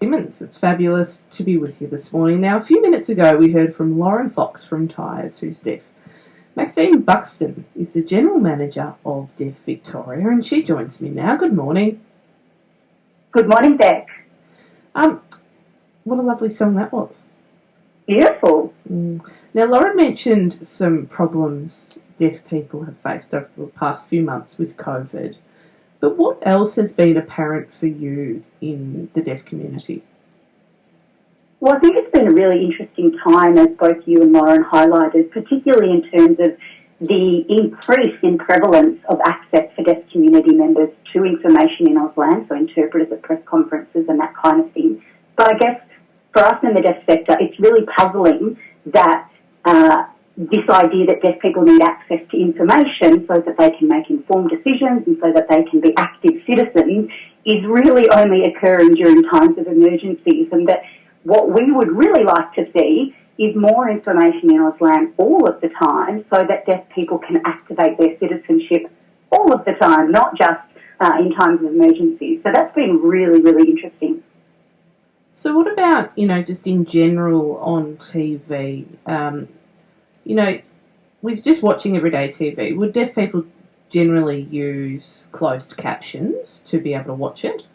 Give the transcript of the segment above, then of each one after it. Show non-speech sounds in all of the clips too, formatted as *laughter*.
Simmons, it's fabulous to be with you this morning. Now, a few minutes ago, we heard from Lauren Fox from Tyers, who's deaf. Maxine Buxton is the General Manager of Deaf Victoria, and she joins me now. Good morning. Good morning, Beck. Um, what a lovely song that was. Beautiful. Mm. Now, Lauren mentioned some problems deaf people have faced over the past few months with COVID. But what else has been apparent for you in the deaf community? Well, I think it's been a really interesting time, as both you and Lauren highlighted, particularly in terms of the increase in prevalence of access for deaf community members to information in Auslan, so interpreters at press conferences and that kind of thing. But I guess for us in the deaf sector, it's really puzzling that uh, this idea that deaf people need access to information so that they can make informed decisions and so that they can be active citizens is really only occurring during times of emergencies and that what we would really like to see is more information in Auslan all of the time so that deaf people can activate their citizenship all of the time, not just uh, in times of emergencies. So that's been really, really interesting. So, what about, you know, just in general on TV? Um, you know, with just watching everyday TV, would deaf people generally use closed captions to be able to watch it?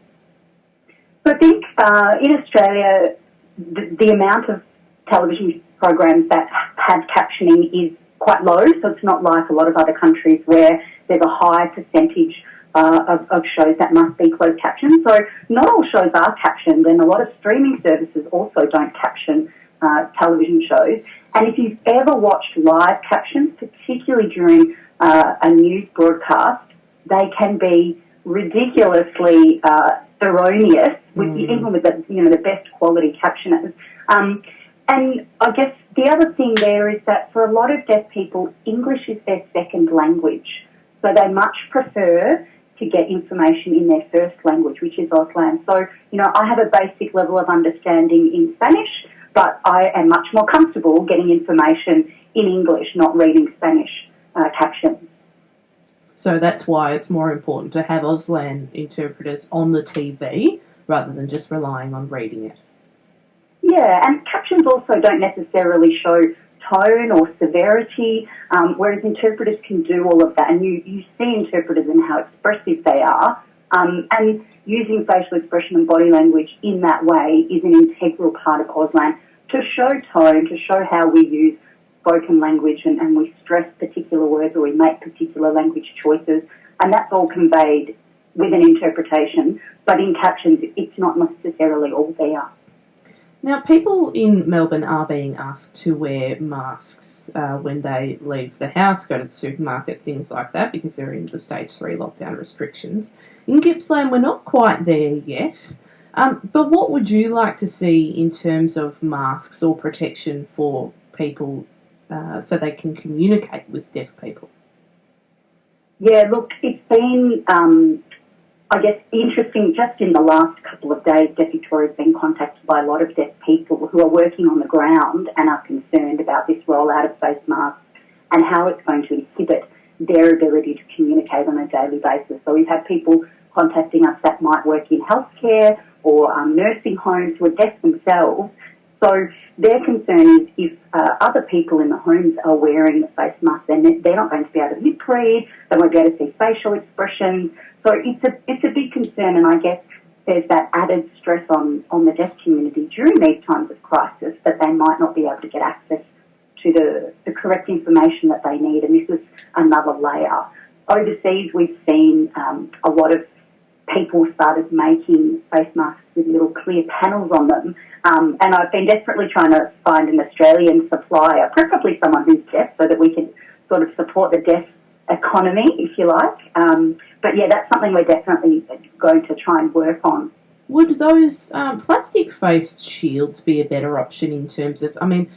I think uh, in Australia, the, the, amount of television programs that have captioning is quite low, so it's not like a lot of other countries where there's a high percentage uh, of, of, shows that must be closed captioned. So not all shows are captioned, and a lot of streaming services also don't caption uh, television shows. And if you've ever watched live captions, particularly during uh, a news broadcast, they can be ridiculously uh, erroneous, with, mm. even with the you know the best quality captioners. Um, and I guess the other thing there is that for a lot of deaf people, English is their second language, so they much prefer to get information in their first language, which is Auslan. So you know, I have a basic level of understanding in Spanish but I am much more comfortable getting information in English, not reading Spanish uh, captions. So that's why it's more important to have Auslan interpreters on the TV rather than just relying on reading it. Yeah, and captions also don't necessarily show tone or severity, um, whereas interpreters can do all of that. And you, you see interpreters and how expressive they are. Um, and using facial expression and body language in that way is an integral part of Auslan to show tone, to show how we use spoken language and, and we stress particular words or we make particular language choices. And that's all conveyed with an interpretation, but in captions, it's not necessarily all there. Now, people in Melbourne are being asked to wear masks uh, when they leave the house, go to the supermarket, things like that, because they're in the stage three lockdown restrictions. In Gippsland, we're not quite there yet. Um, but what would you like to see in terms of masks or protection for people uh, so they can communicate with deaf people? Yeah, look, it's been um, I guess interesting just in the last couple of days, Deaf Victoria has been contacted by a lot of deaf people who are working on the ground and are concerned about this rollout of face masks and how it's going to inhibit their ability to communicate on a daily basis. So we've had people contacting us that might work in healthcare or um, nursing homes who are deaf themselves. So their concern is if uh, other people in the homes are wearing the face mask, then they're not going to be able to lip read, they won't be able to see facial expressions, so it's a, it's a big concern, and I guess there's that added stress on, on the deaf community during these times of crisis that they might not be able to get access to the, the correct information that they need, and this is another layer. Overseas, we've seen um, a lot of people started making face masks with little clear panels on them. Um, and I've been desperately trying to find an Australian supplier, preferably someone who's deaf, so that we can sort of support the deaf economy, if you like. Um, but yeah, that's something we're definitely going to try and work on. Would those um, plastic face shields be a better option in terms of? I mean,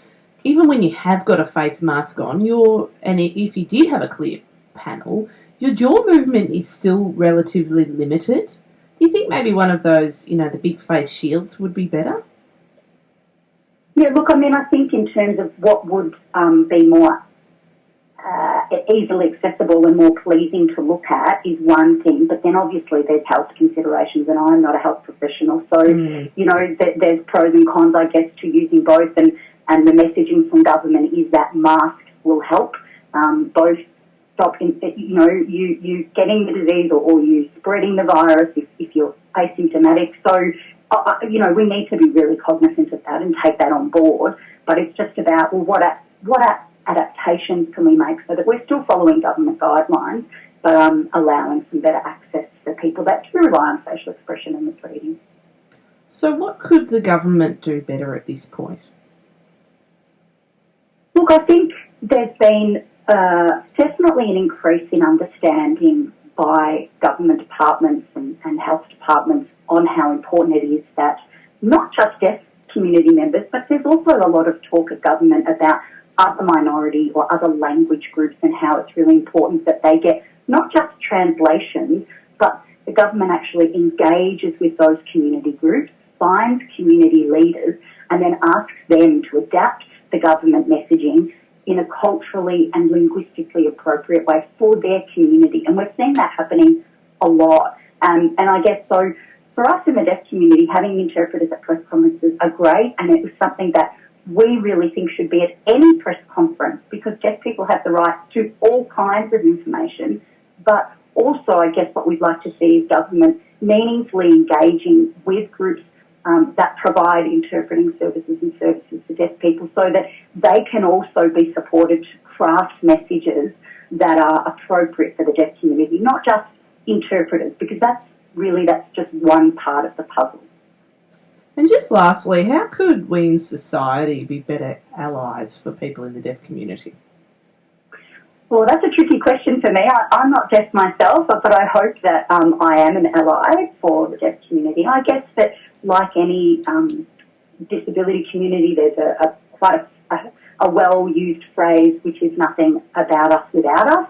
even when you have got a face mask on, your and if you did have a clear panel, your jaw movement is still relatively limited. Do you think maybe one of those, you know, the big face shields would be better? Yeah, look, I mean, I think in terms of what would um, be more uh, easily accessible and more pleasing to look at is one thing, but then obviously there's health considerations, and I'm not a health professional, so Mm. you know th- there's pros and cons, I guess, to using both, and and the messaging from government is that masks will help um, both stop, in, you know, you you getting the disease or, or you spreading the virus if, if you're asymptomatic. So uh, uh, you know we need to be really cognizant of that and take that on board. But it's just about well, what a, what a, adaptations can we make so that we're still following government guidelines, but um, allowing some better access for people that do rely on facial expression and misreading. So, what could the government do better at this point? Look, I think there's been uh, definitely an increase in understanding by government departments and, and health departments on how important it is that not just deaf community members, but there's also a lot of talk at government about other minority or other language groups and how it's really important that they get not just translations, but the government actually engages with those community groups, finds community leaders, and then asks them to adapt the government messaging in a culturally and linguistically appropriate way for their community. And we're seeing that happening a lot. Um, and I guess so for us in the deaf community, having interpreters at press conferences are great, and it was something that we really think should be at any press conference because deaf people have the right to all kinds of information. But also, I guess what we'd like to see is government meaningfully engaging with groups um, that provide interpreting services and services to deaf people so that they can also be supported to craft messages that are appropriate for the deaf community, not just interpreters, because that's really that's just one part of the puzzle. And just lastly, how could we in society be better allies for people in the deaf community? Well, that's a tricky question for me. I, am not deaf myself, but, but I hope that um, I am an ally for the deaf community. I guess that, like any um, disability community, there's a, a quite a, a well-used phrase, which is nothing about us without us.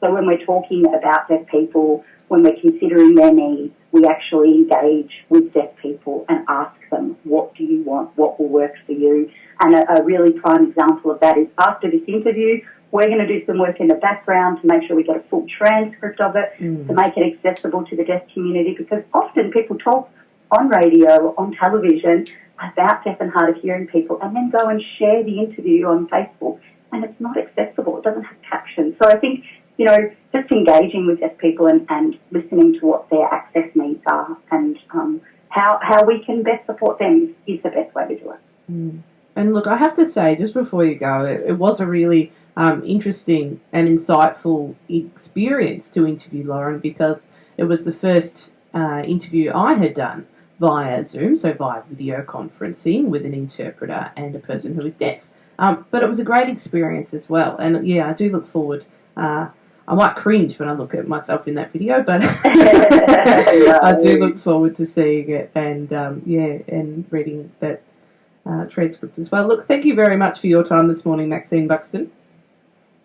So when we're talking about deaf people, when we're considering their needs, we actually engage with deaf people and ask them, what do you want? What will work for you? And a, a really prime example of that is after this interview, we're going to do some work in the background to make sure we get a full transcript of it, Mm. to make it accessible to the deaf community, because often people talk on radio, on television, about deaf and hard of hearing people, and then go and share the interview on Facebook, and it's not accessible. It doesn't have captions. So I think, you know, just engaging with deaf people and, and listening to what their access needs are and um, how, how we can best support them is, the best way to do it. Mm. And look, I have to say, just before you go, it, it was a really um, interesting and insightful experience to interview Lauren because it was the first uh, interview I had done via Zoom, so via video conferencing with an interpreter and a person who is deaf. Um, but it was a great experience as well, and yeah, I do look forward. Uh, I might cringe when I look at myself in that video, but *laughs* I do look forward to seeing it and um, yeah, and reading that uh, transcript as well. Look, thank you very much for your time this morning, Maxine Buxton.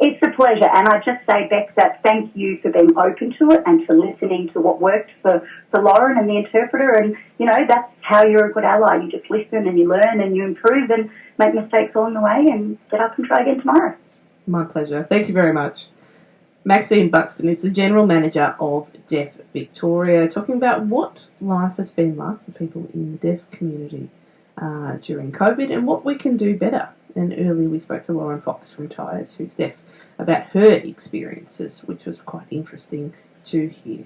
It's a pleasure, and I just say, Beck, that thank you for being open to it and for listening to what worked for, for Lauren and the interpreter. And, you know, that's how you're a good ally. You just listen and you learn and you improve and make mistakes along the way and get up and try again tomorrow. My pleasure. Thank you very much. Maxine Buxton is the General Manager of Deaf Victoria, talking about what life has been like for people in the deaf community uh, during COVID and what we can do better. And earlier we spoke to Lauren Fox from Tyers, who's deaf, about her experiences, which was quite interesting to hear.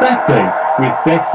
Backbeat with Bex